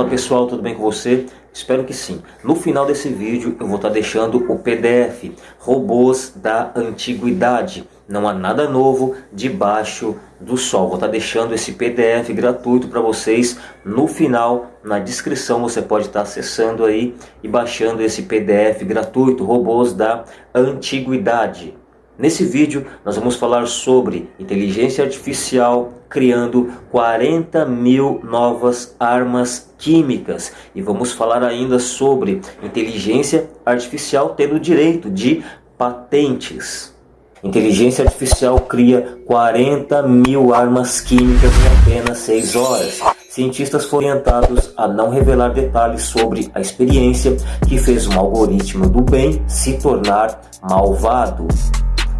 Fala pessoal, tudo bem com você? Espero que sim. No final desse vídeo eu vou estar deixando o PDF Robôs da Antiguidade. Não há nada novo debaixo do sol. Vou estar deixando esse PDF gratuito para vocês no final, na descrição você pode estar acessando aí e baixando esse PDF gratuito Robôs da Antiguidade. Nesse vídeo nós vamos falar sobre inteligência artificial criando 40 mil novas armas químicas e vamos falar ainda sobre inteligência artificial tendo direito de patentes. Inteligência artificial cria 40 mil armas químicas em apenas 6 horas. Cientistas foram orientados a não revelar detalhes sobre a experiência que fez um algoritmo do bem se tornar malvado.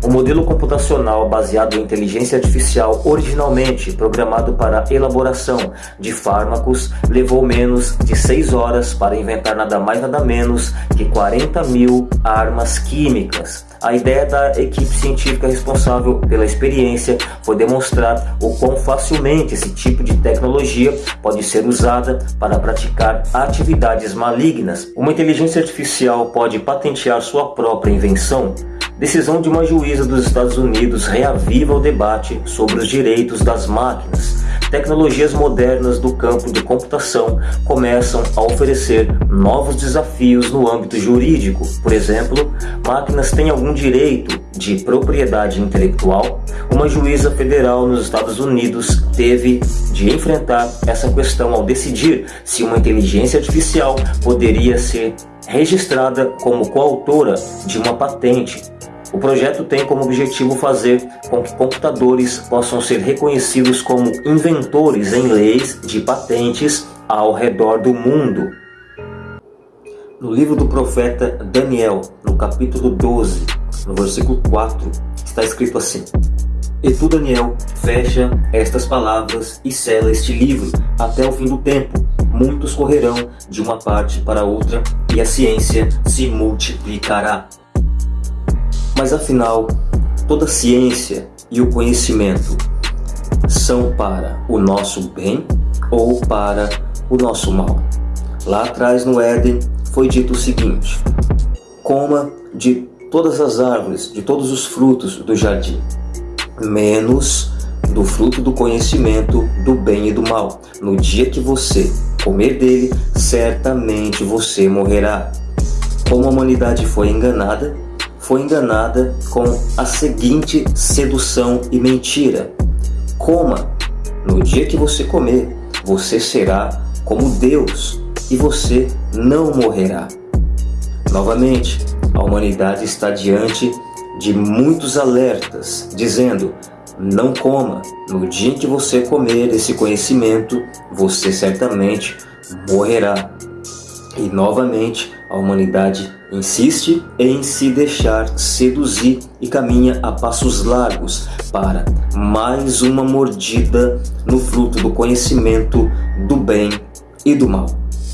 O modelo computacional baseado em inteligência artificial, originalmente programado para elaboração de fármacos, levou menos de 6 horas para inventar nada mais nada menos que 40 mil armas químicas. A ideia da equipe científica responsável pela experiência foi demonstrar o quão facilmente esse tipo de tecnologia pode ser usada para praticar atividades malignas. Uma inteligência artificial pode patentear sua própria invenção? Decisão de uma juíza dos Estados Unidos reaviva o debate sobre os direitos das máquinas. Tecnologias modernas do campo de computação começam a oferecer novos desafios no âmbito jurídico. Por exemplo, máquinas têm algum direito de propriedade intelectual? Uma juíza federal nos Estados Unidos teve de enfrentar essa questão ao decidir se uma inteligência artificial poderia ser registrada como coautora de uma patente o projeto tem como objetivo fazer com que computadores possam ser reconhecidos como inventores em leis de patentes ao redor do mundo. No livro do profeta Daniel, no capítulo 12, no versículo 4, está escrito assim: E tu, Daniel, fecha estas palavras e sela este livro até o fim do tempo. Muitos correrão de uma parte para outra e a ciência se multiplicará. Mas afinal, toda ciência e o conhecimento são para o nosso bem ou para o nosso mal? Lá atrás no Éden foi dito o seguinte, coma de todas as árvores, de todos os frutos do jardim, menos do fruto do conhecimento do bem e do mal. No dia que você comer dele, certamente você morrerá. Como a humanidade foi enganada, foi enganada com a seguinte sedução e mentira. Coma, no dia que você comer, você será como Deus e você não morrerá. Novamente, a humanidade está diante de muitos alertas, dizendo, não coma, no dia que você comer esse conhecimento, você certamente morrerá. E novamente, a humanidade insiste em se deixar seduzir e caminha a passos largos para mais uma mordida no fruto do conhecimento do bem e do mal.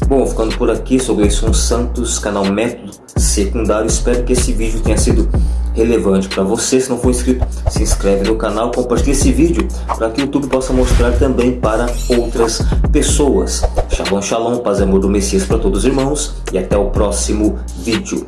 Bom, ficando por aqui esse um Santos, canal Método Secundário. Espero que esse vídeo tenha sido relevante para você. Se não for inscrito, se inscreve no canal, compartilhe esse vídeo para que o YouTube possa mostrar também para outras pessoas. Shalom, shalom, paz e amor do Messias para todos os irmãos e até o próximo vídeo.